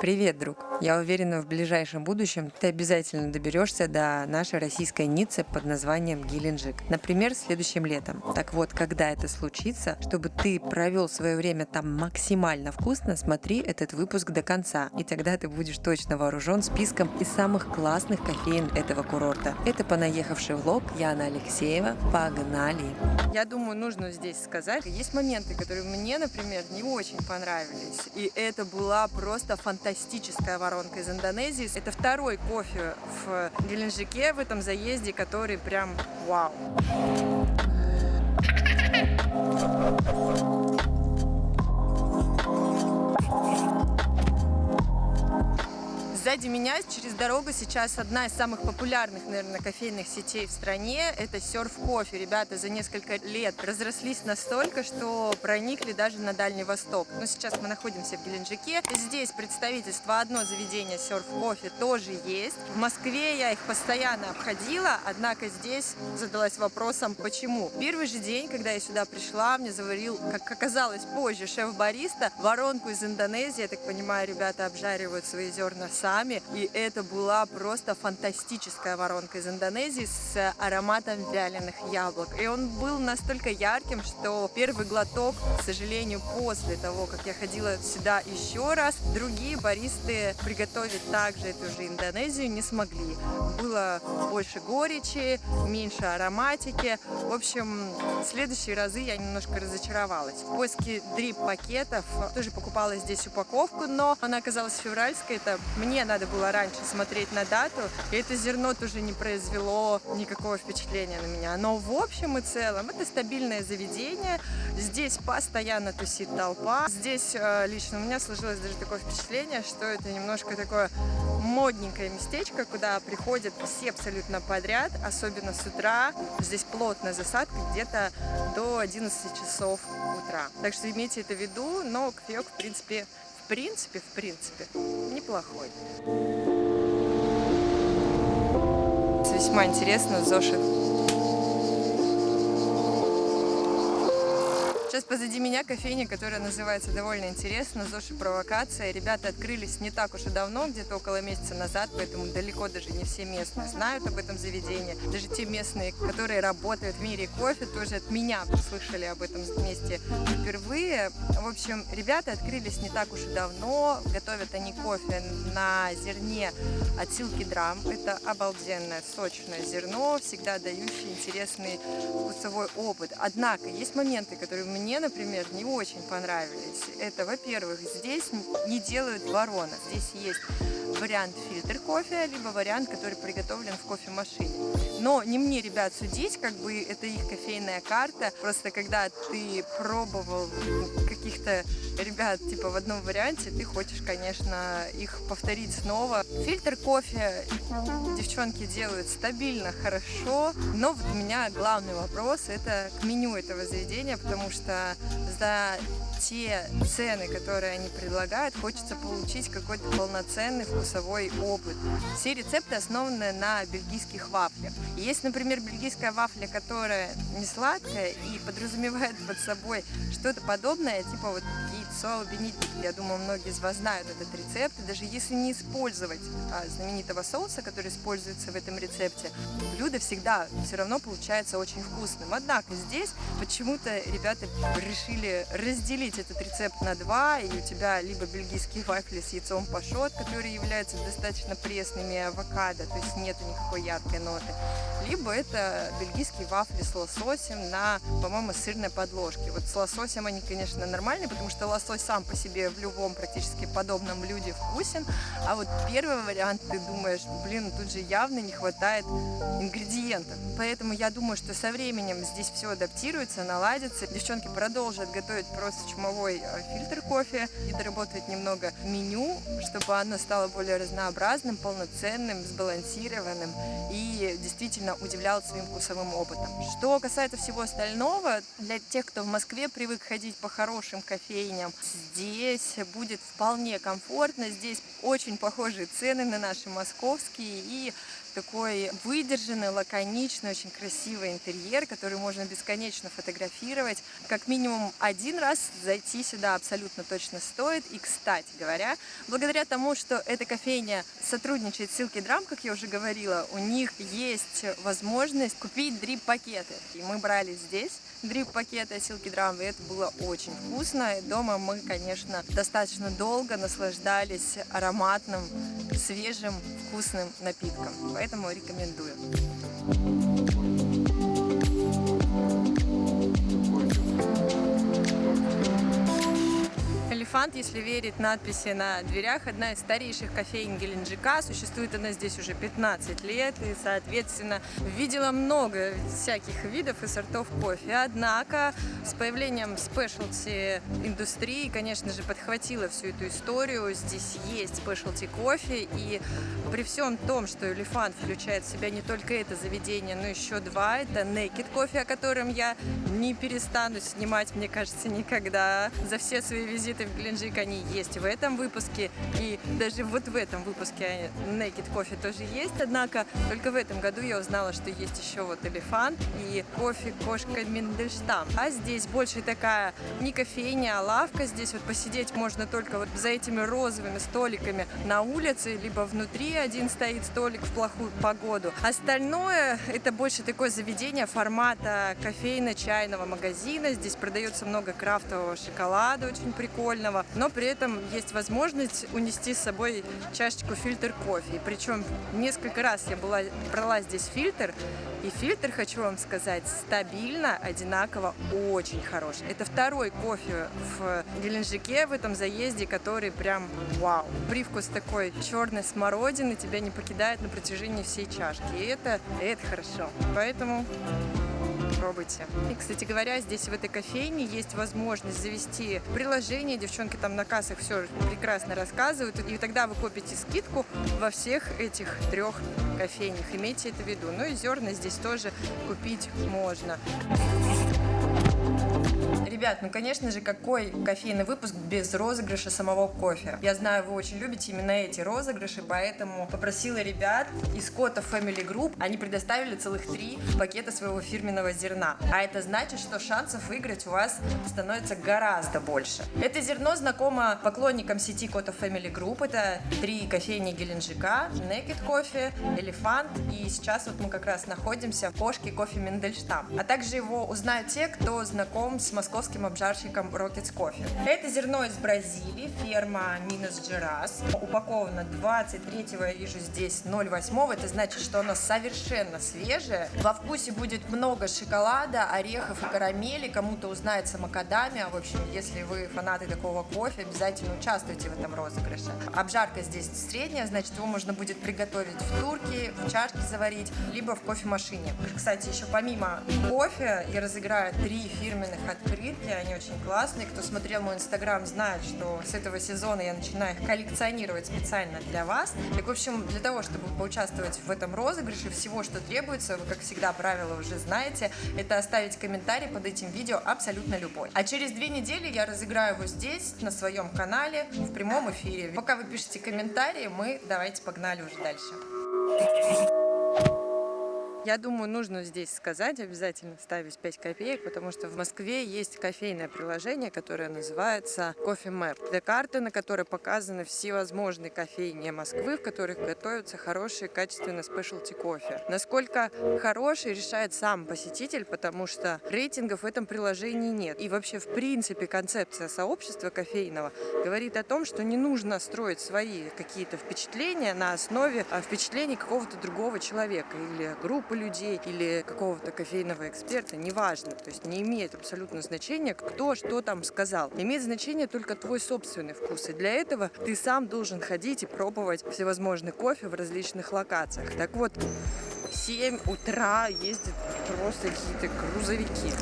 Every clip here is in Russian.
Привет, друг! Я уверена, в ближайшем будущем ты обязательно доберешься до нашей российской Ниццы под названием Геленджик. Например, следующим летом. Так вот, когда это случится, чтобы ты провел свое время там максимально вкусно, смотри этот выпуск до конца. И тогда ты будешь точно вооружен списком из самых классных кофеин этого курорта. Это понаехавший влог Яна Алексеева. Погнали! Я думаю, нужно здесь сказать, есть моменты, которые мне, например, не очень понравились. И это была просто фантастическая воронка из Индонезии. Это второй кофе в Геленджике в этом заезде, который прям вау. Сзади меня через дорогу сейчас одна из самых популярных, наверное, кофейных сетей в стране. Это Surf Coffee. Ребята за несколько лет разрослись настолько, что проникли даже на Дальний Восток. Но сейчас мы находимся в Геленджике. Здесь представительство одно заведение Surf Coffee тоже есть. В Москве я их постоянно обходила, однако здесь задалась вопросом, почему. Первый же день, когда я сюда пришла, мне заварил, как оказалось позже, шеф-бариста воронку из Индонезии. Я так понимаю, ребята обжаривают свои зерна сами сами. И это была просто фантастическая воронка из Индонезии с ароматом вяленых яблок. И он был настолько ярким, что первый глоток, к сожалению, после того, как я ходила сюда еще раз, другие баристы приготовить также эту же Индонезию не смогли. Было больше горечи, меньше ароматики. В общем, в следующие разы я немножко разочаровалась. В поиске дрип-пакетов тоже покупала здесь упаковку, но она оказалась февральской. Это мне надо было раньше смотреть на дату, и это зерно тоже не произвело никакого впечатления на меня. Но в общем и целом это стабильное заведение, здесь постоянно тусит толпа. Здесь э, лично у меня сложилось даже такое впечатление, что это немножко такое модненькое местечко, куда приходят все абсолютно подряд, особенно с утра. Здесь плотная засадка где-то до 11 часов утра. Так что имейте это в виду, но кофеек, в принципе, в принципе, в принципе, неплохой. Весьма интересно, Зоши Сейчас позади меня кофейня, которая называется довольно интересно, Зоши Провокация. Ребята открылись не так уж и давно, где-то около месяца назад, поэтому далеко даже не все местные знают об этом заведении. Даже те местные, которые работают в мире кофе, тоже от меня слышали об этом месте впервые. В общем, ребята открылись не так уж и давно, готовят они кофе на зерне от Силки Драм. Это обалденное сочное зерно, всегда дающее интересный вкусовой опыт. Однако есть моменты, которые мне мне, например, не очень понравились. Это, во-первых, здесь не делают ворона. Здесь есть вариант фильтр кофе, либо вариант, который приготовлен в кофемашине. Но не мне, ребят, судить, как бы это их кофейная карта. Просто когда ты пробовал каких-то ребят, типа в одном варианте, ты хочешь, конечно, их повторить снова. Фильтр кофе девчонки делают стабильно, хорошо, но у меня главный вопрос это к меню этого заведения, потому что за те цены, которые они предлагают, хочется получить какой-то полноценный вкусовой опыт. Все рецепты основаны на бельгийских вафлях. Есть, например, бельгийская вафля, которая не сладкая и подразумевает под собой что-то подобное, типа вот яйцо бенедикт. Я думаю, многие из вас знают этот рецепт. И даже если не использовать а, знаменитого соуса, который используется в этом рецепте, блюдо всегда все равно получается очень вкусным. Однако здесь почему-то ребята решили разделить этот рецепт на два, и у тебя либо бельгийские вафли с яйцом пашот, которые являются достаточно пресными авокадо, то есть нету никакой яркой ноты, либо это бельгийские вафли с лососем на, по-моему, сырной подложке. Вот с лососем они, конечно, нормальные, потому что лосось сам по себе в любом практически подобном блюде вкусен, а вот первый вариант ты думаешь, блин, тут же явно не хватает ингредиентов. Поэтому я думаю, что со временем здесь все адаптируется, наладится. Девчонки продолжат готовить просто чумовой э, фильтр кофе и доработать немного меню, чтобы оно стало более разнообразным, полноценным, сбалансированным и действительно удивлял своим вкусовым опытом. Что касается всего остального, для тех, кто в Москве привык ходить по хорошим кофейням, здесь будет вполне комфортно. Здесь очень похожие цены на наши московские и такой выдержанный, лаконичный, очень красивый интерьер, который можно бесконечно фотографировать. Как минимум один раз зайти сюда абсолютно точно стоит. И, кстати говоря, благодаря тому, что эта кофейня сотрудничает с Silky Drum, как я уже говорила, у них есть возможность купить дрип-пакеты. И мы брали здесь дрип-пакеты Silky Drum, и это было очень вкусно. И дома мы, конечно, достаточно долго наслаждались ароматным, свежим, вкусным напитком. Поэтому рекомендую. Элефант, если верить надписи на дверях, одна из старейших кофеин Геленджика. Существует она здесь уже 15 лет и, соответственно, видела много всяких видов и сортов кофе. Однако с появлением спешлти индустрии, конечно же, подхватила всю эту историю. Здесь есть спешлти кофе и при всем том, что Элефант включает в себя не только это заведение, но еще два. Это Naked кофе, о котором я не перестану снимать, мне кажется, никогда. За все свои визиты в Геленджик они есть в этом выпуске, и даже вот в этом выпуске Naked Coffee тоже есть, однако только в этом году я узнала, что есть еще вот элефант и кофе кошка Мендельштам. А здесь больше такая не кофейня, а лавка, здесь вот посидеть можно только вот за этими розовыми столиками на улице, либо внутри один стоит столик в плохую погоду. Остальное это больше такое заведение формата кофейно-чайного магазина, здесь продается много крафтового шоколада, очень прикольно вкусного, но при этом есть возможность унести с собой чашечку фильтр кофе. Причем несколько раз я была, брала здесь фильтр, и фильтр, хочу вам сказать, стабильно, одинаково, очень хороший. Это второй кофе в Геленджике в этом заезде, который прям вау. Привкус такой черной смородины тебя не покидает на протяжении всей чашки. И это, это хорошо. Поэтому пробуйте. И, кстати говоря, здесь в этой кофейне есть возможность завести приложение, девчонки там на кассах все прекрасно рассказывают, и тогда вы купите скидку во всех этих трех кофейнях. Имейте это в виду. Ну и зерна здесь тоже купить можно. Ребят, ну конечно же, какой кофейный выпуск без розыгрыша самого кофе? Я знаю, вы очень любите именно эти розыгрыши, поэтому попросила ребят из Кота Family Group, они предоставили целых три пакета своего фирменного зерна. А это значит, что шансов выиграть у вас становится гораздо больше. Это зерно знакомо поклонникам сети Кота Family Group. Это три кофейни Геленджика, Naked Coffee, Элефант и сейчас вот мы как раз находимся в кошке кофе Мендельштам. А также его узнают те, кто знаком с московским московским обжарщиком Rockets Coffee. Это зерно из Бразилии, ферма Минус Джерас. Упаковано 23 я вижу здесь 0,8. Это значит, что оно совершенно свежее. Во вкусе будет много шоколада, орехов и карамели. Кому-то узнается макадамия. В общем, если вы фанаты такого кофе, обязательно участвуйте в этом розыгрыше. Обжарка здесь средняя, значит, его можно будет приготовить в турке, в чашке заварить, либо в кофемашине. Кстати, еще помимо кофе я разыграю три фирменных открытки открытки, они очень классные. Кто смотрел мой инстаграм, знает, что с этого сезона я начинаю их коллекционировать специально для вас. Так, в общем, для того, чтобы поучаствовать в этом розыгрыше, всего, что требуется, вы, как всегда, правила уже знаете, это оставить комментарий под этим видео абсолютно любой. А через две недели я разыграю его здесь, на своем канале, в прямом эфире. Пока вы пишете комментарии, мы давайте погнали уже дальше. Я думаю, нужно здесь сказать, обязательно ставить 5 копеек, потому что в Москве есть кофейное приложение, которое называется Coffee Map. Это карта, на которой показаны всевозможные кофейни Москвы, в которых готовятся хорошие, качественные спешлти кофе. Насколько хороший, решает сам посетитель, потому что рейтингов в этом приложении нет. И вообще, в принципе, концепция сообщества кофейного говорит о том, что не нужно строить свои какие-то впечатления на основе а, впечатлений какого-то другого человека или группы людей или какого-то кофейного эксперта, неважно. То есть не имеет абсолютно значения, кто что там сказал. Имеет значение только твой собственный вкус. И для этого ты сам должен ходить и пробовать всевозможный кофе в различных локациях. Так вот, в 7 утра ездят просто какие-то грузовики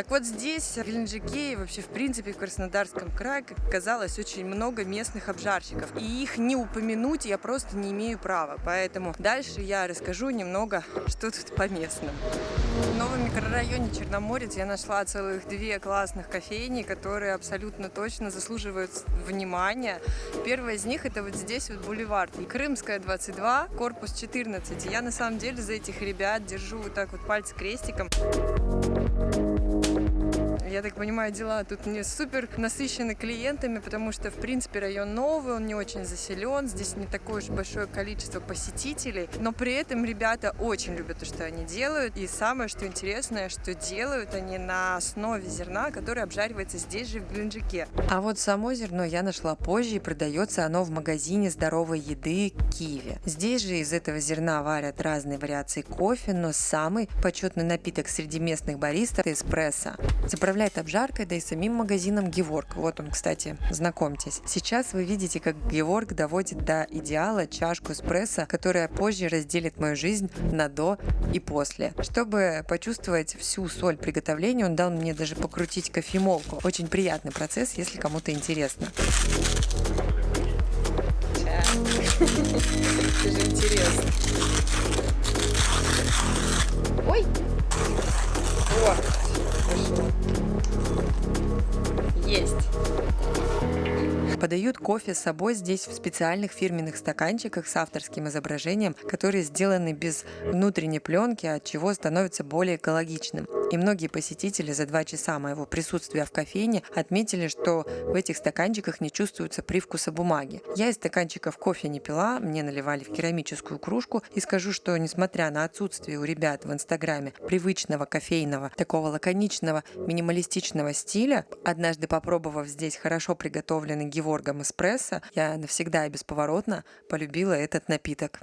Так вот здесь, в Геленджике и вообще в принципе в Краснодарском крае, как оказалось, очень много местных обжарщиков. И их не упомянуть я просто не имею права. Поэтому дальше я расскажу немного, что тут по местным. В новом микрорайоне Черноморец я нашла целых две классных кофейни, которые абсолютно точно заслуживают внимания. Первая из них это вот здесь вот бульвар. Крымская 22, корпус 14. Я на самом деле за этих ребят держу вот так вот пальцы крестиком. Я так понимаю, дела тут не супер насыщены клиентами, потому что, в принципе, район новый, он не очень заселен, здесь не такое уж большое количество посетителей, но при этом ребята очень любят то, что они делают, и самое, что интересное, что делают они на основе зерна, которое обжаривается здесь же, в Геленджике. А вот само зерно я нашла позже, и продается оно в магазине здоровой еды Киеве. Здесь же из этого зерна варят разные вариации кофе, но самый почетный напиток среди местных баристов – эспрессо. Заправляют заправляет обжаркой, да и самим магазином Геворг. Вот он, кстати, знакомьтесь. Сейчас вы видите, как Геворг доводит до идеала чашку эспрессо, которая позже разделит мою жизнь на до и после. Чтобы почувствовать всю соль приготовления, он дал мне даже покрутить кофемолку. Очень приятный процесс, если кому-то интересно. Это же интересно. Ой! О! Есть. Подают кофе с собой здесь в специальных фирменных стаканчиках с авторским изображением, которые сделаны без внутренней пленки, от чего становится более экологичным. И многие посетители за два часа моего присутствия в кофейне отметили, что в этих стаканчиках не чувствуется привкуса бумаги. Я из стаканчиков кофе не пила, мне наливали в керамическую кружку и скажу, что несмотря на отсутствие у ребят в инстаграме привычного кофейного, такого лаконичного, минималистичного стиля, однажды попробовав здесь хорошо приготовленный геворгом эспрессо, я навсегда и бесповоротно полюбила этот напиток.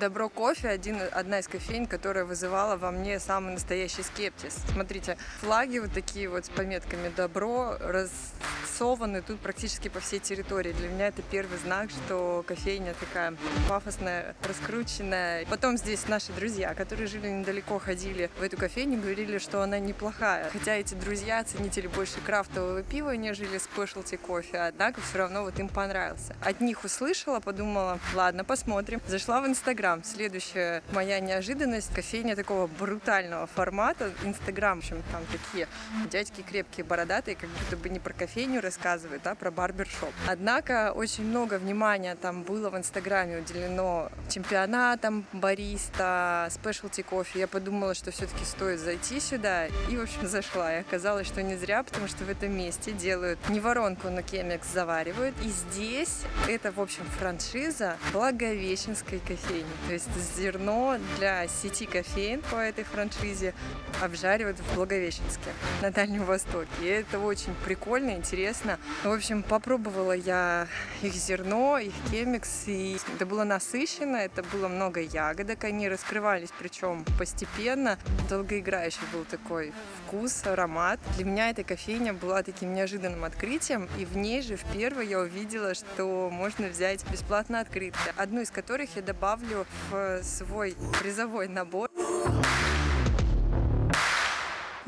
Добро кофе один, одна из кофейн, которая вызывала во мне самый настоящий скептиз. Смотрите, флаги вот такие вот с пометками «Добро» рассованы тут практически по всей территории. Для меня это первый знак, что кофейня такая пафосная, раскрученная. Потом здесь наши друзья, которые жили недалеко, ходили в эту кофейню, говорили, что она неплохая. Хотя эти друзья ценители больше крафтового пива, нежели спешлти кофе, однако все равно вот им понравился. От них услышала, подумала, ладно, посмотрим. Зашла в Инстаграм, Инстаграм. Следующая моя неожиданность. Кофейня такого брутального формата. Инстаграм, в общем, там такие дядьки крепкие, бородатые, как будто бы не про кофейню рассказывают, а про барбершоп. Однако очень много внимания там было в Инстаграме уделено чемпионатам бариста, спешлти кофе. Я подумала, что все-таки стоит зайти сюда. И, в общем, зашла. И оказалось, что не зря, потому что в этом месте делают не воронку, но кемекс заваривают. И здесь это, в общем, франшиза Благовещенской кофейни. То есть зерно для сети кофеин по этой франшизе обжаривают в Благовещенске на Дальнем Востоке. И это очень прикольно, интересно. В общем, попробовала я их зерно, их кемикс, и это было насыщенно, это было много ягодок, они раскрывались, причем постепенно. Долгоиграющий был такой вкус, аромат. Для меня эта кофейня была таким неожиданным открытием, и в ней же в первой я увидела, что можно взять бесплатно открытки, одну из которых я добавлю в свой призовой набор.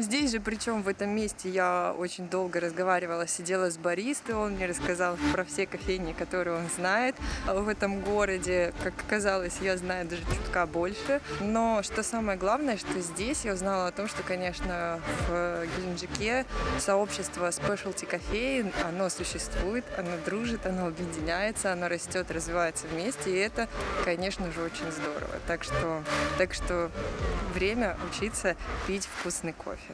Здесь же, причем в этом месте, я очень долго разговаривала, сидела с баристой, он мне рассказал про все кофейни, которые он знает в этом городе. Как оказалось, я знаю даже чутка больше. Но что самое главное, что здесь я узнала о том, что, конечно, в Геленджике сообщество specialty кофеин, оно существует, оно дружит, оно объединяется, оно растет, развивается вместе, и это, конечно же, очень здорово. Так что, так что время учиться пить вкусный кофе.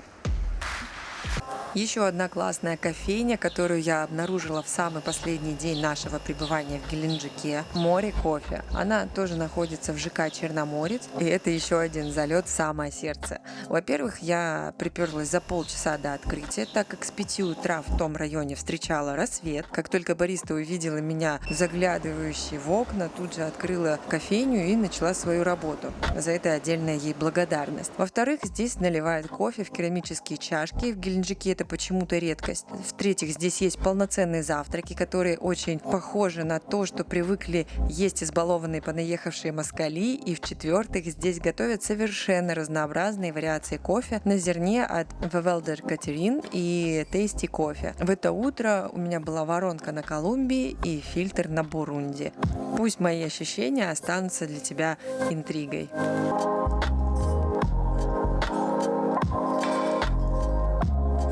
Еще одна классная кофейня, которую я обнаружила в самый последний день нашего пребывания в Геленджике. Море кофе. Она тоже находится в ЖК Черноморец. И это еще один залет в самое сердце. Во-первых, я приперлась за полчаса до открытия, так как с 5 утра в том районе встречала рассвет. Как только бариста увидела меня заглядывающей в окна, тут же открыла кофейню и начала свою работу. За это отдельная ей благодарность. Во-вторых, здесь наливают кофе в керамические чашки. В Геленджике это почему-то редкость. В-третьих, здесь есть полноценные завтраки, которые очень похожи на то, что привыкли есть избалованные понаехавшие москали. И в-четвертых, здесь готовят совершенно разнообразные вариации кофе на зерне от Welder Catherine и Tasty Coffee. В это утро у меня была воронка на Колумбии и фильтр на Бурунди. Пусть мои ощущения останутся для тебя интригой.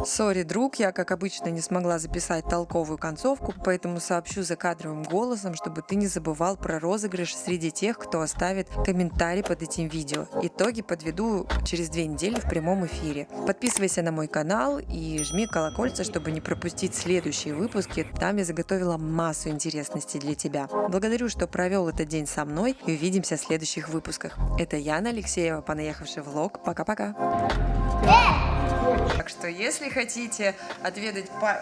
Sorry, друг, я, как обычно, не смогла записать толковую концовку, поэтому сообщу за кадровым голосом, чтобы ты не забывал про розыгрыш среди тех, кто оставит комментарий под этим видео. Итоги подведу через две недели в прямом эфире. Подписывайся на мой канал и жми колокольца, чтобы не пропустить следующие выпуски. Там я заготовила массу интересностей для тебя. Благодарю, что провел этот день со мной и увидимся в следующих выпусках. Это Яна Алексеева, понаехавший влог. Пока-пока. Так что, если хотите отведать по...